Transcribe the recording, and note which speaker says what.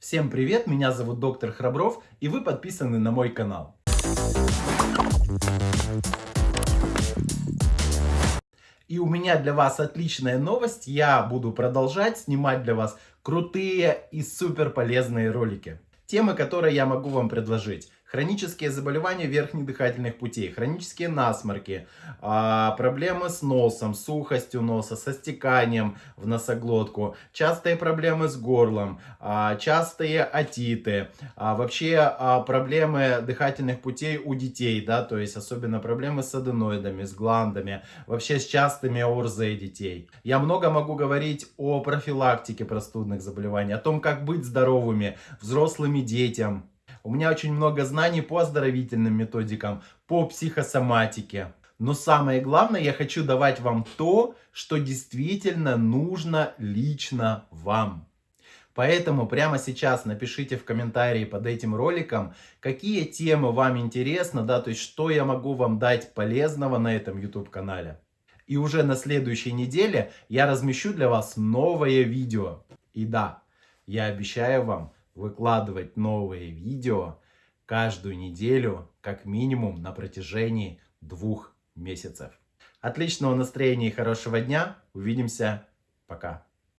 Speaker 1: Всем привет, меня зовут доктор Храбров, и вы подписаны на мой канал. И у меня для вас отличная новость. Я буду продолжать снимать для вас крутые и супер полезные ролики. Темы, которые я могу вам предложить. Хронические заболевания верхних дыхательных путей, хронические насморки, а, проблемы с носом, сухостью носа, со стеканием в носоглотку, частые проблемы с горлом, а, частые отиты, а, вообще проблемы дыхательных путей у детей, да, то есть особенно проблемы с аденоидами, с гландами, вообще с частыми орзой детей. Я много могу говорить о профилактике простудных заболеваний, о том, как быть здоровыми взрослыми детям, у меня очень много знаний по оздоровительным методикам, по психосоматике. Но самое главное, я хочу давать вам то, что действительно нужно лично вам. Поэтому прямо сейчас напишите в комментарии под этим роликом, какие темы вам интересны, да, то есть что я могу вам дать полезного на этом YouTube канале. И уже на следующей неделе я размещу для вас новое видео. И да, я обещаю вам выкладывать новые видео каждую неделю, как минимум на протяжении двух месяцев. Отличного настроения и хорошего дня. Увидимся. Пока.